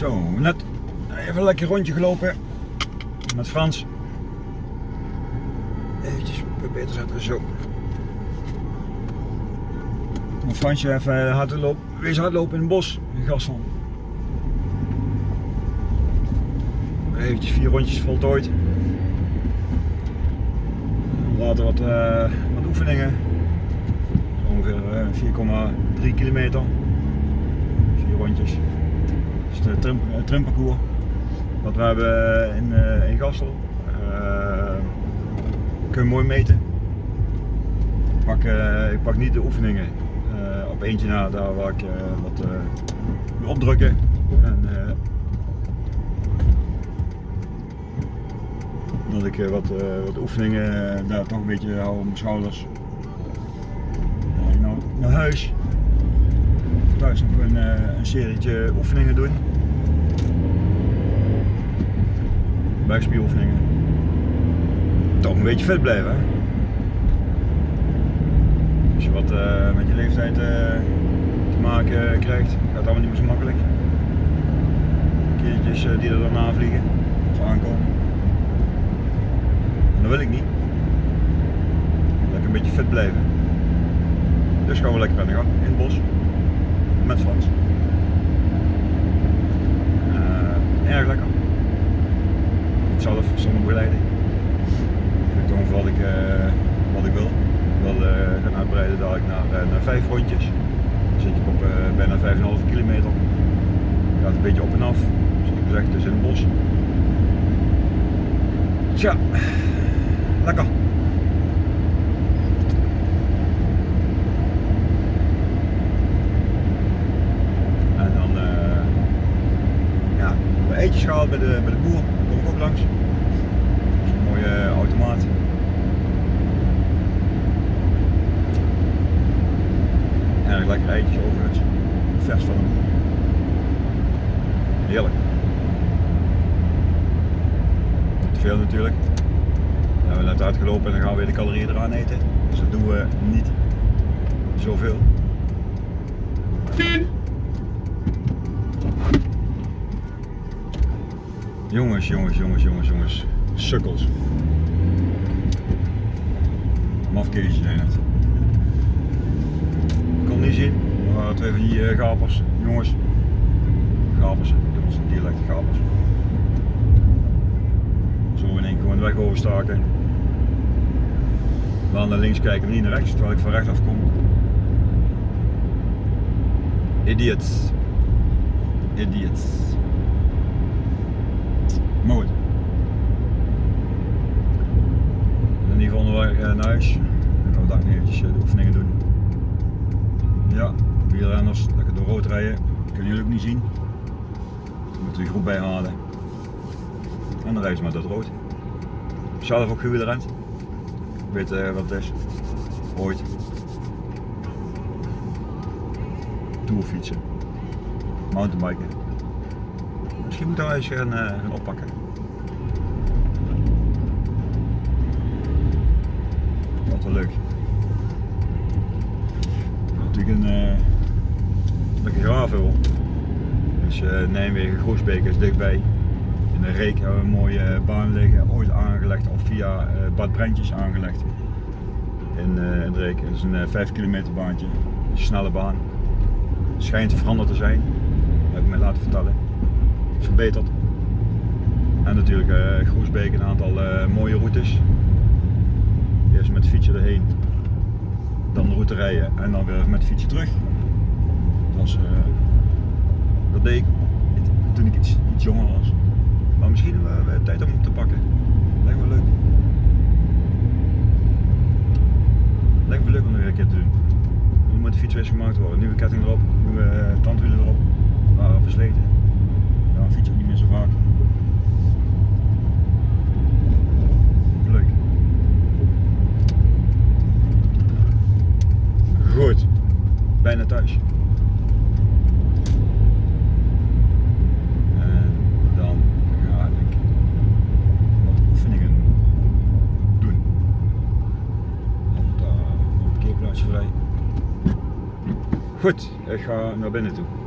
Zo, net even een lekker rondje gelopen met Frans. Eventjes beter zetten, zo. Fransje even hard lopen, wees hardlopen in het bos, in Gassel. Eventjes vier rondjes voltooid. Later wat, uh, wat oefeningen. Ongeveer uh, 4,3 kilometer. Vier rondjes. Dat is de trim, uh, trimparcours. Wat we hebben in, in Gassel. kun je mooi meten. Ik pak, ik pak niet de oefeningen op eentje na, daar waar ik wat opdrukken. En, dat ik wat, wat oefeningen daar toch een beetje hou op mijn schouders. Naar huis. Thuis nog een, een serietje oefeningen doen. Buikspieroefeningen. Toch een beetje vet blijven. Hè? Als je wat uh, met je leeftijd uh, te maken krijgt, gaat het allemaal niet meer zo makkelijk. Keertjes die er dan aanvliegen of aankomen. En dat wil ik niet. Lekker een beetje fit blijven. Dus gaan we lekker aan de gang in het bos. Met Frans. Uh, erg lekker. Niet zelf, zonder begeleiding. Ik ongeveer wat ik, uh, wat ik wil. Ik wil uh, gaan uitbreiden dadelijk naar, naar vijf rondjes. Dan zit ik op bijna 5,5 kilometer. Gaat een beetje op en af. Zoals gezegd, dus in het bos. Tja, lekker. En dan uh, ja, eetjes gehaald bij de, bij de boer, daar kom ik ook langs. Een mooie automaat. Erg lekker eitjes overigens. Vers van de boer. Heerlijk. Niet te veel natuurlijk. We hebben net uitgelopen en dan gaan we weer de calorieën eraan eten. Dus dat doen we niet zoveel. Jongens, jongens, jongens, jongens, jongens. Sukkels. Mafkeesjes zijn het. Kon niet zien, maar twee van die gapers. Jongens. Gapers. Jongens, dialect gapers. Zo in één keer gewoon de weg overstaken. Wel naar links kijken, maar niet naar rechts, terwijl ik van rechts afkom. Idiots. Idiots. In ieder geval onderweg naar huis. Dan gaan we daar eventjes de oefeningen doen. Ja, wielrenners, lekker door rood rijden. Kunnen jullie ook niet zien. We moeten de groep bijhalen. En dan rijden ze maar het rood. Zelf ook gewielrend. Ik weet uh, wat het is. Ooit. Tourfietsen. Mountainbiken. Misschien moeten we eens gaan, uh, gaan oppakken. Wat wel leuk. Natuurlijk een uh, lekker gravel. Dus uh, Nijmegen, Groesbeek is dichtbij. In de Reek hebben we een mooie baan liggen, ooit aangelegd of via Bad Brentjes aangelegd. In, in de Reek. Het is een 5 kilometer baantje, een snelle baan. Schijnt veranderd te zijn, dat heb ik me laten vertellen verbeterd. En natuurlijk uh, Groesbeek een aantal uh, mooie routes. Eerst met fietsje erheen, dan de route rijden en dan weer met fietsje terug. Dat, uh, dat deed ik toen ik iets, iets jonger was. Maar misschien hebben we tijd om hem te pakken. Lijkt me leuk. Lijkt me leuk om nog een keer te doen. Nu moet de fiets weer gemaakt worden. Nieuwe ketting erop, nieuwe tandwielen erop. Waren versleten. Ja, fiets ook niet meer zo vaak. Leuk. Goed. Bijna thuis. En dan ga ik wat oefeningen doen. Op het parkeerplaatsje vrij. Goed, ik ga naar binnen toe.